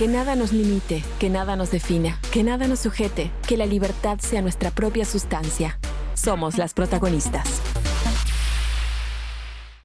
Que nada nos limite, que nada nos defina, que nada nos sujete, que la libertad sea nuestra propia sustancia. Somos las protagonistas.